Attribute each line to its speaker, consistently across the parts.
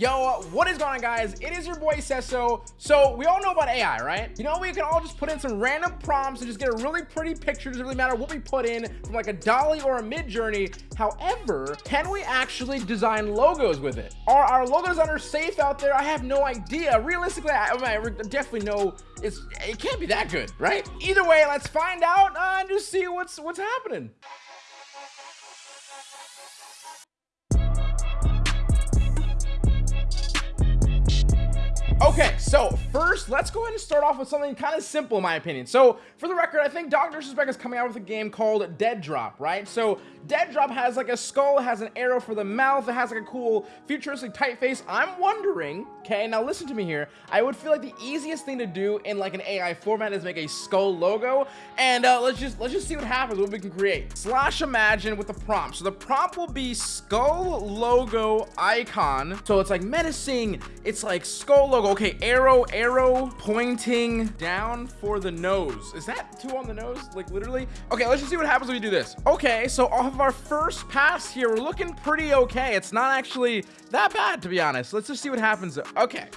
Speaker 1: Yo, what is going on guys? It is your boy Sesso. So we all know about AI, right? You know, we can all just put in some random prompts and just get a really pretty picture. Doesn't really matter what we put in from like a DALL-E or a Midjourney. However, can we actually design logos with it? Are our logo designers safe out there? I have no idea. Realistically, I, I definitely know it's it can't be that good, right? Either way, let's find out and just see what's what's happening. Okay, so first, let's go ahead and start off with something kind of simple, in my opinion. So, for the record, I think Dr. Disrespect is coming out with a game called Dead Drop, right? So, Dead Drop has like a skull, has an arrow for the mouth, it has like a cool futuristic typeface. I'm wondering, okay, now listen to me here. I would feel like the easiest thing to do in like an AI format is make a skull logo, and uh, let's just let's just see what happens, what we can create. Slash imagine with the prompt. So the prompt will be skull logo icon. So it's like menacing. It's like skull logo okay, arrow, arrow pointing down for the nose. Is that two on the nose? Like literally? Okay, let's just see what happens when we do this. Okay, so off of our first pass here, we're looking pretty okay. It's not actually that bad, to be honest. Let's just see what happens. Okay.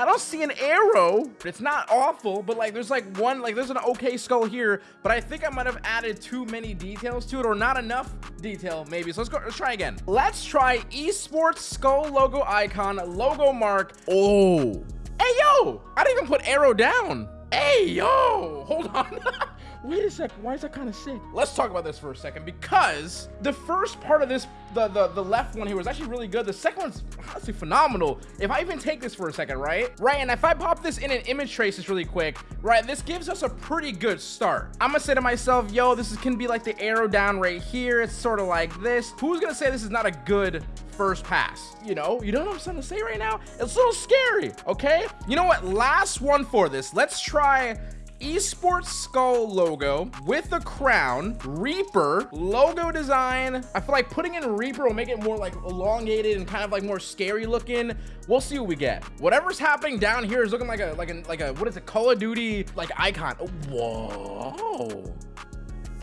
Speaker 1: I don't see an arrow. It's not awful, but like there's like one, like there's an okay skull here, but I think I might have added too many details to it or not enough detail maybe. So let's go, let's try again. Let's try esports skull logo icon, logo mark. Oh, hey yo, I didn't even put arrow down. Hey yo, hold on. wait a sec why is that kind of sick? Let's talk about this for a second because the first part of this the, the the left one here was actually really good. The second one's honestly phenomenal. If i even take this for a second right? Right and if i pop this in an image traces really quick right this gives us a pretty good start. I'm gonna say to myself yo this is can be like the arrow down right here. It's sort of like this. Who's gonna say this is not a good first pass? You know you know what i'm trying to say right now? It's a little scary okay? You know what? Last one for this. Let's try esports skull logo with the crown reaper logo design. I feel like putting in reaper will make it more like elongated and kind of like more scary looking. We'll see what we get. Whatever's happening down here is looking like a like a like a what is it call of duty like icon. Whoa.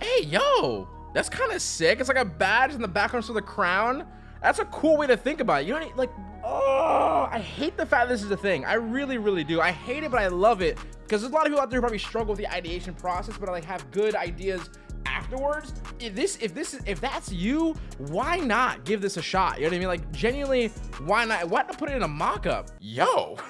Speaker 1: Hey yo. That's kind of sick. It's like a badge in the background for the crown. That's a cool way to think about it. You know like oh i hate the fact this is a thing. I really really do. I hate it but i love it. Because there's a lot of people out there who probably struggle with the ideation process but like have good ideas afterwards. If this if this is if that's you why not give this a shot? You know what i mean? Like genuinely why not why not put it in a mock-up? Yo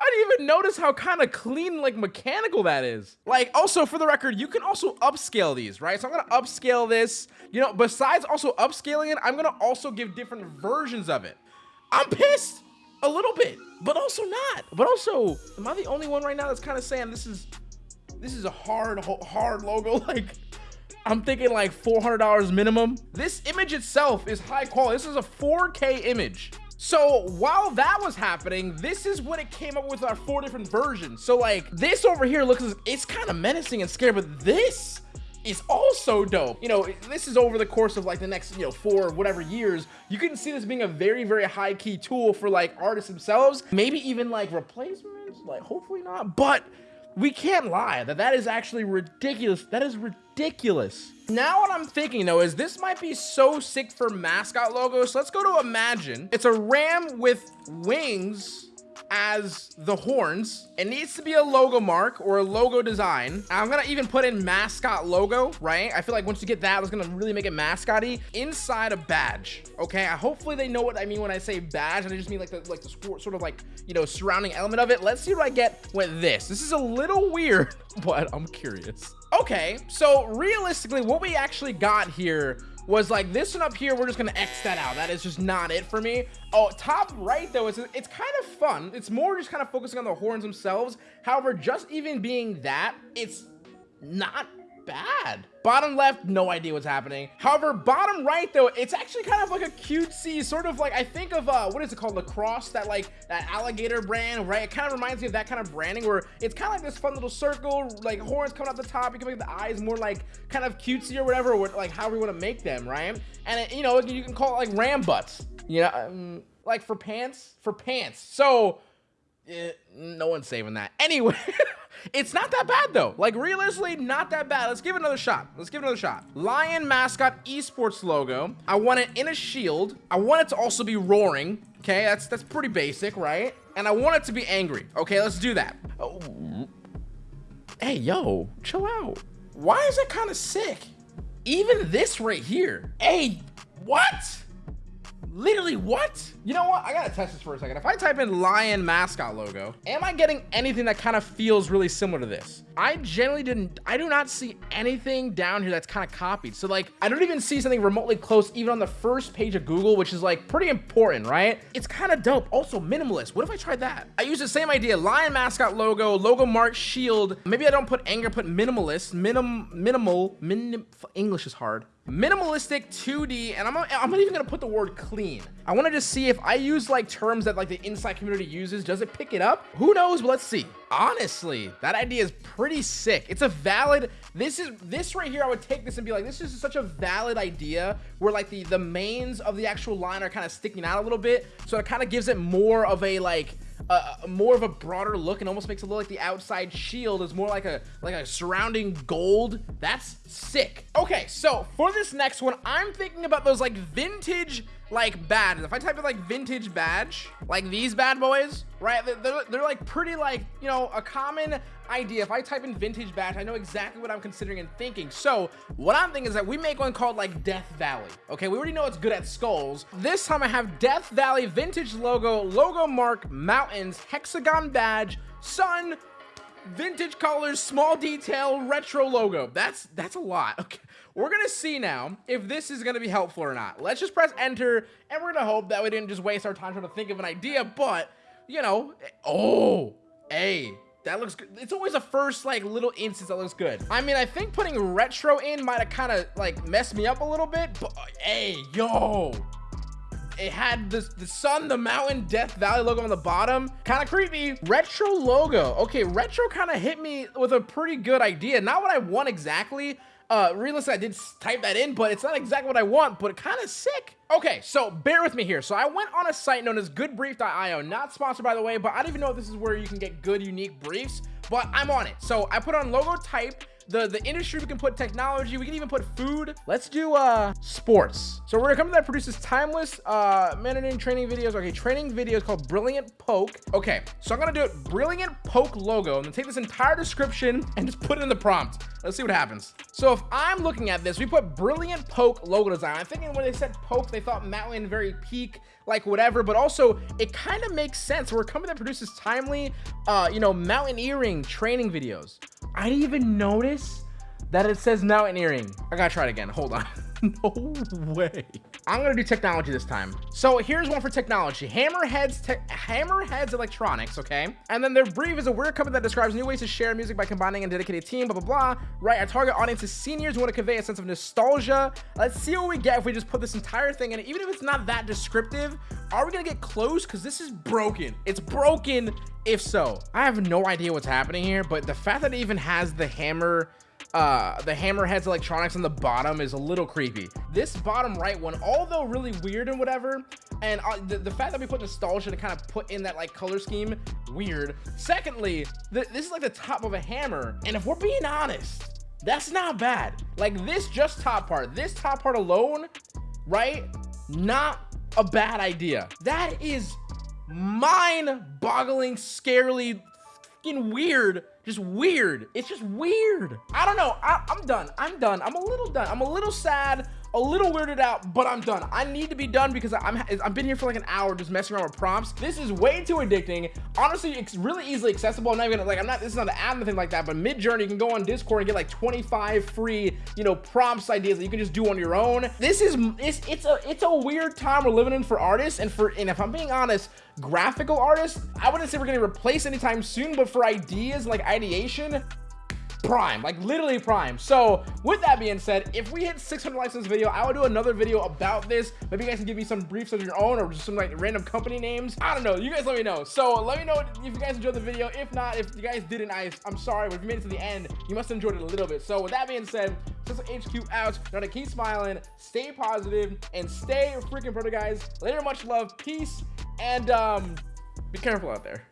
Speaker 1: I didn't even notice how kind of clean, like mechanical that is. Like also for the record, you can also upscale these, right? So I'm gonna upscale this, you know, besides also upscaling it, I'm gonna also give different versions of it. I'm pissed a little bit but also not but also am i the only one right now that's kind of saying this is this is a hard hard logo like i'm thinking like 400 dollars minimum this image itself is high quality this is a 4k image so while that was happening this is what it came up with our four different versions so like this over here looks it's kind of menacing and scary but this is also dope. You know, this is over the course of like the next, you know, four whatever years. You can see this being a very, very high key tool for like artists themselves. Maybe even like replacements, like hopefully not. But we can't lie that that is actually ridiculous. That is ridiculous. Now what I'm thinking though is this might be so sick for mascot logos. So let's go to Imagine. It's a ram with wings as the horns. It needs to be a logo mark or a logo design. I'm gonna even put in mascot logo, right? I feel like once you get that, it's gonna really make it mascotty inside a badge. Okay, I, hopefully they know what I mean when I say badge, and I just mean like the like the sort of like you know surrounding element of it. Let's see what I get with this. This is a little weird, but I'm curious. Okay, so realistically, what we actually got here was like this one up here we're just gonna x that out. That is just not it for me. Oh top right though it's it's kind of fun. It's more just kind of focusing on the horns themselves. However just even being that it's not bad. Bottom left no idea what's happening. However bottom right though it's actually kind of like a cutesy sort of like i think of uh what is it called? Lacoste that like that alligator brand right? It kind of reminds me of that kind of branding where it's kind of like this fun little circle like horns coming out the top. You can make the eyes more like kind of cutesy or whatever or like how we want to make them right? And it, you know you can call it like ram butts you know um, like for pants for pants. So eh, no one's saving that. Anyway, it's not that bad though. Like realistically, not that bad. Let's give it another shot. Let's give it another shot. Lion mascot esports logo. I want it in a shield. I want it to also be roaring. Okay, that's that's pretty basic, right? And I want it to be angry. Okay, let's do that. Oh. Hey, yo, chill out. Why is that kind of sick? Even this right here. Hey, what? Literally what? You know what? I gotta test this for a second. If I type in lion mascot logo, am I getting anything that kind of feels really similar to this? I generally didn't, I do not see anything down here that's kind of copied. So like, I don't even see something remotely close even on the first page of Google, which is like pretty important, right? It's kind of dope. Also minimalist. What if I tried that? I use the same idea, lion mascot logo, logo mark shield. Maybe I don't put anger, put minimalist, minim, minimal, minim, English is hard minimalistic 2D, and I'm, I'm not even gonna put the word clean. I wanna just see if I use like terms that like the inside community uses, does it pick it up? Who knows, but let's see. Honestly, that idea is pretty sick. It's a valid, this is, this right here, I would take this and be like, this is such a valid idea where like the, the manes of the actual line are kind of sticking out a little bit. So it kind of gives it more of a like, uh, more of a broader look and almost makes it look like the outside shield is more like a like a surrounding gold. That's sick. Okay, so for this next one, I'm thinking about those like vintage like badges. If I type in like vintage badge, like these bad boys, right? They're, they're, like pretty like, you know, a common idea. If I type in vintage badge, I know exactly what I'm considering and thinking. So what I'm thinking is that we make one called like Death Valley. Okay, we already know it's good at skulls. This time I have Death Valley vintage logo, logo mark, mountains, hexagon badge, sun, vintage colors, small detail, retro logo. That's that's a lot. Okay. We're gonna see now if this is gonna be helpful or not. Let's just press enter, and we're gonna hope that we didn't just waste our time trying to think of an idea, but, you know, oh, hey, that looks good. It's always a first, like, little instance that looks good. I mean, I think putting retro in might have kind of, like, messed me up a little bit, but, hey, yo, it had the, the sun, the mountain, Death Valley logo on the bottom. Kind of creepy. Retro logo. Okay, retro kind of hit me with a pretty good idea. Not what I want exactly, uh, realistically, I did type that in, but it's not exactly what I want, but kind of sick. Okay, so bear with me here. So I went on a site known as goodbrief.io, not sponsored by the way, but I don't even know if this is where you can get good, unique briefs, but I'm on it. So I put on logo type, the the industry we can put technology we can even put food. Let's do uh sports. So we're gonna come to that produces timeless uh managing training videos. Okay training videos called brilliant poke. Okay so i'm gonna do it brilliant poke logo. And then take this entire description and just put it in the prompt. Let's see what happens. So if i'm looking at this we put brilliant poke logo design. I'm thinking when they said poke they thought mountain very peak like whatever but also it kind of makes sense. We're a company that produces timely uh you know mountaineering training videos. I didn't even notice that it says mountaineering i gotta try it again. Hold on. No way. I'm gonna do technology this time. So here's one for technology. Hammerheads, te Hammerheads Electronics, okay? And then their brief is a weird company that describes new ways to share music by combining a dedicated team, blah, blah, blah. Right, our target audience is seniors who want to convey a sense of nostalgia. Let's see what we get if we just put this entire thing in. Even if it's not that descriptive, are we gonna get close? Because this is broken. It's broken if so. I have no idea what's happening here, but the fact that it even has the hammer uh, the Hammerheads electronics on the bottom is a little creepy. This bottom right one, although really weird and whatever, and uh, the, the, fact that we put nostalgia to kind of put in that like color scheme, weird. Secondly, th this is like the top of a hammer, and if we're being honest, that's not bad. Like this just top part, this top part alone, right? Not a bad idea. That is mind-boggling, scarily weird just weird. It's just weird. I don't know. I, i'm done. I'm done. I'm a little done. I'm a little sad a little weirded out, but I'm done. I need to be done because I'm I've been here for like an hour just messing around with prompts. This is way too addicting. Honestly, it's really easily accessible. I'm not even gonna like I'm not this is not an ad or like that, but Midjourney you can go on Discord and get like 25 free, you know, prompts ideas that you can just do on your own. This is it's it's a it's a weird time we're living in for artists and for and if I'm being honest, graphical artists, I wouldn't say we're gonna replace anytime soon, but for ideas like ideation, prime like literally prime. So with that being said if we hit 600 likes in this video i will do another video about this. Maybe you guys can give me some briefs of your own or just some like random company names. I don't know you guys let me know. So let me know if you guys enjoyed the video. If not if you guys didn't i i'm sorry but if you made it to the end you must have enjoyed it a little bit. So with that being said is hq out. Now to keep smiling stay positive and stay freaking pretty guys. Later much love peace and um be careful out there